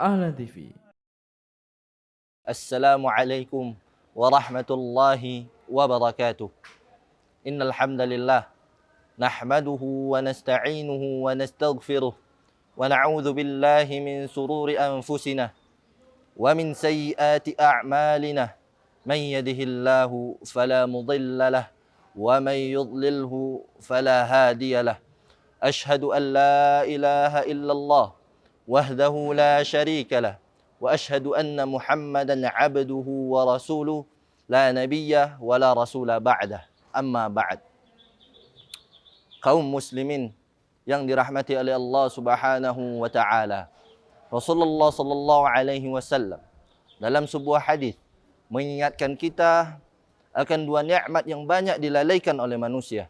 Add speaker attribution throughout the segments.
Speaker 1: أهلا ديفي
Speaker 2: السلام عليكم ورحمة الله وبركاته. إن الحمد لله نحمده ونستعينه ونستغفره ونعوذ بالله من سرور أنفسنا ومن سيئات أعمالنا. من يده الله فلا مضل له ومن يضلله فلا هادي له. أشهد أن لا إله إلا الله وحده لا شريك له واشهد ان محمدا عبده ورسوله لا نبي ولا رسول بعده اما بعد kaum muslimin yang dirahmati oleh Allah Subhanahu wa taala Rasulullah sallallahu alaihi wasallam dalam sebuah hadis mengingatkan kita akan dua nikmat yang banyak dilalaikan oleh manusia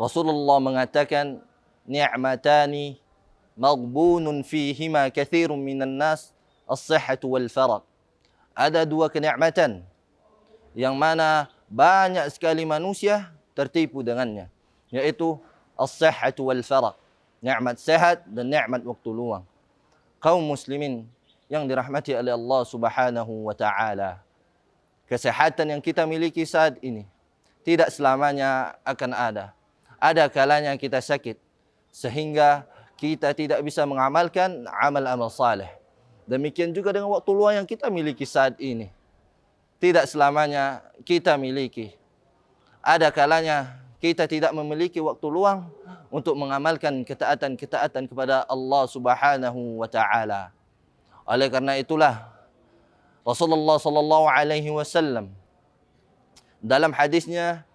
Speaker 2: Rasulullah mengatakan ni'matani maghbunun fihima kathirun minan nas as-sihhatu wal farag. Ada dua kenikmatan yang mana banyak sekali manusia tertipu dengannya, yaitu as-sihhatu wal farag. Nikmat sehat dan nikmat waktu luang. Kaum muslimin yang dirahmati oleh Allah Subhanahu wa taala. Kesehatan yang kita miliki saat ini tidak selamanya akan ada. Ada kalanya kita sakit sehingga kita tidak bisa mengamalkan amal-amal saleh. Demikian juga dengan waktu luang yang kita miliki saat ini. Tidak selamanya kita miliki. Ada kalanya kita tidak memiliki waktu luang untuk mengamalkan ketaatan-ketaatan kepada Allah Subhanahu wa taala. Oleh karena itulah Rasulullah sallallahu alaihi wasallam dalam hadisnya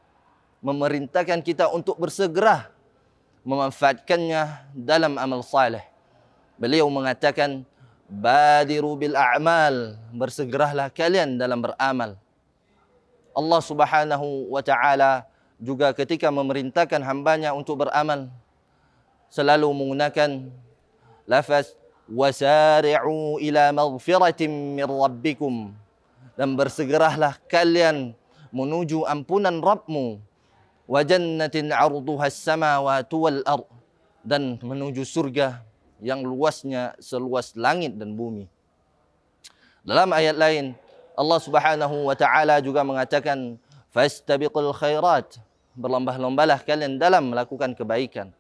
Speaker 2: memerintahkan kita untuk bersegera memanfaatkannya dalam amal saleh. Beliau mengatakan, "Badiru bil a'mal." Bersegeralah kalian dalam beramal. Allah Subhanahu wa taala juga ketika memerintahkan hambanya untuk beramal selalu menggunakan lafaz wasari'u ila maghfiratin min rabbikum dan bersegeralah kalian menuju ampunan Rabbmu wa jannatin 'arduha as-samawati wal ard dan menuju surga yang luasnya seluas langit dan bumi. Dalam ayat lain Allah Subhanahu wa taala juga mengatakan fastabiqul khairat berlomba-lombalah kalian dalam melakukan kebaikan.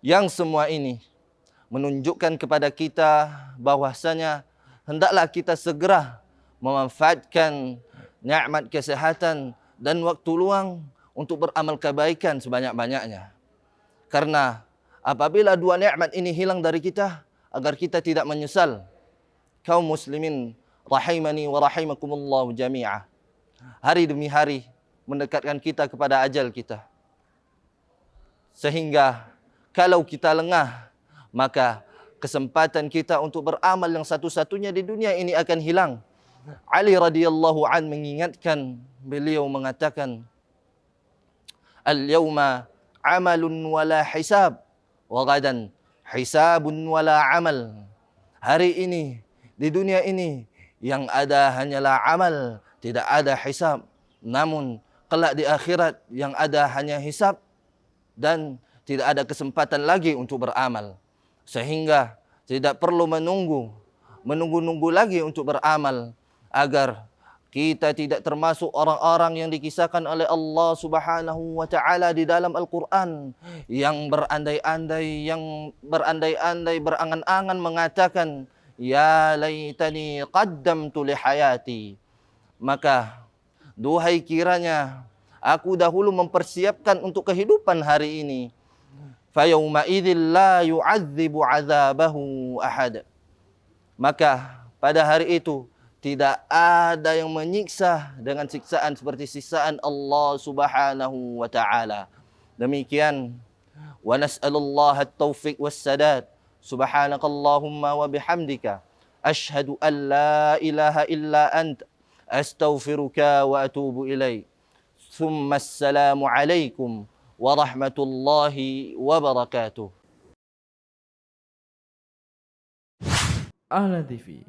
Speaker 2: Yang semua ini menunjukkan kepada kita bahwasanya hendaklah kita segera memanfaatkan nikmat kesehatan dan waktu luang untuk beramal kebaikan sebanyak-banyaknya. Karena apabila dua nikmat ini hilang dari kita, agar kita tidak menyesal, kaum muslimin rahimani wa rahimakumullah jami'ah. Hari demi hari mendekatkan kita kepada ajal kita. Sehingga kalau kita lengah, maka kesempatan kita untuk beramal yang satu-satunya di dunia ini akan hilang. Ali radhiyallahu an mengingatkan beliau mengatakan al-yawma amalun wala hisab wa gadan hisabun wala amal. Hari ini di dunia ini yang ada hanyalah amal tidak ada hisab. Namun kelak di akhirat yang ada hanya hisab dan tidak ada kesempatan lagi untuk beramal. Sehingga tidak perlu menunggu menunggu-nunggu lagi untuk beramal agar kita tidak termasuk orang-orang yang dikisahkan oleh Allah Subhanahu wa taala di dalam Al-Qur'an yang berandai-andai yang berandai-andai berangan-angan mengatakan ya laitani qaddamtu li hayati maka duhai kiranya aku dahulu mempersiapkan untuk kehidupan hari ini. Fa yauma idzil la yu'adzibu 'adzabahu ahad. Maka pada hari itu tidak ada yang menyiksa dengan siksaan seperti siksaan Allah Subhanahu wa taala. Demikian wa nas'alullah at-taufiq was-sadad. Subhanakallahumma wa bihamdika asyhadu an la ilaha illa ant astaghfiruka wa atubu ilaik. Thumma assalamu alaikum warahmatullahi wabarakatuh.
Speaker 1: Ahlan TV